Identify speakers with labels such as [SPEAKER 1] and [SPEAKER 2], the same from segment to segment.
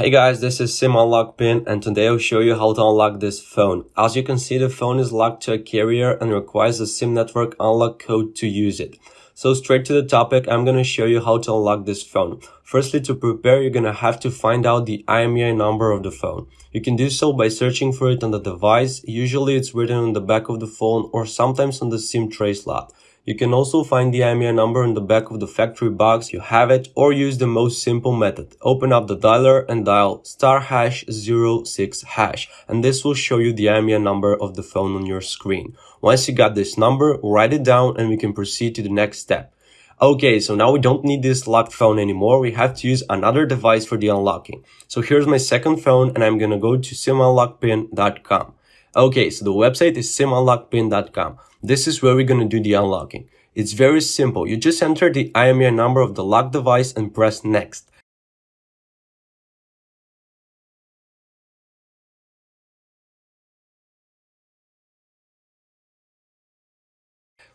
[SPEAKER 1] Hey guys, this is Sim Unlock Pin and today I'll show you how to unlock this phone. As you can see, the phone is locked to a carrier and requires a SIM network unlock code to use it. So straight to the topic, I'm gonna show you how to unlock this phone. Firstly, to prepare, you're gonna have to find out the IMEI number of the phone. You can do so by searching for it on the device. Usually it's written on the back of the phone or sometimes on the SIM tray slot. You can also find the IMEI number in the back of the factory box you have it or use the most simple method. Open up the dialer and dial star hash 06 hash and this will show you the IMEI number of the phone on your screen. Once you got this number, write it down and we can proceed to the next step. Okay, so now we don't need this locked phone anymore. We have to use another device for the unlocking. So here's my second phone and I'm gonna go to simunlockpin.com. Okay, so the website is simunlockpin.com. This is where we're going to do the unlocking. It's very simple. You just enter the IMEI number of the lock device and press next.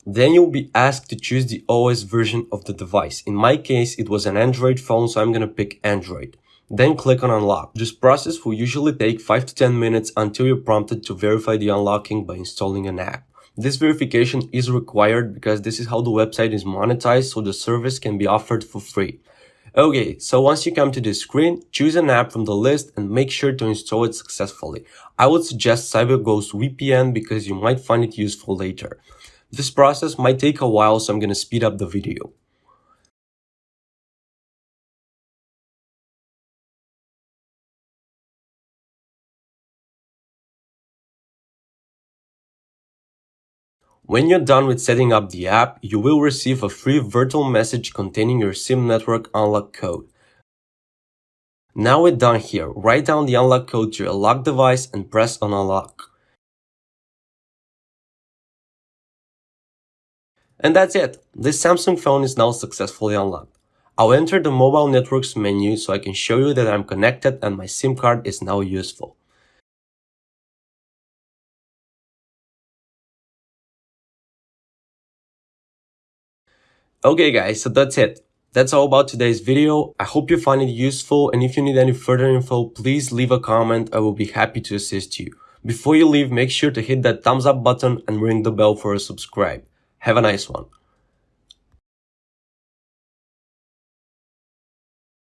[SPEAKER 1] Then you'll be asked to choose the OS version of the device. In my case, it was an Android phone, so I'm gonna pick Android. Then click on unlock. This process will usually take 5 to 10 minutes until you're prompted to verify the unlocking by installing an app. This verification is required because this is how the website is monetized so the service can be offered for free. Okay, so once you come to this screen, choose an app from the list and make sure to install it successfully. I would suggest CyberGhost VPN because you might find it useful later. This process might take a while so I'm gonna speed up the video. When you're done with setting up the app, you will receive a free virtual message containing your SIM network unlock code. Now we're done here, write down the unlock code to your lock device and press on unlock. And that's it. This Samsung phone is now successfully unlocked. I'll enter the mobile networks menu so I can show you that I'm connected and my SIM card is now useful. Okay guys, so that's it. That's all about today's video. I hope you find it useful and if you need any further info, please leave a comment. I will be happy to assist you. Before you leave, make sure to hit that thumbs up button and ring the bell for a subscribe. Have a nice one.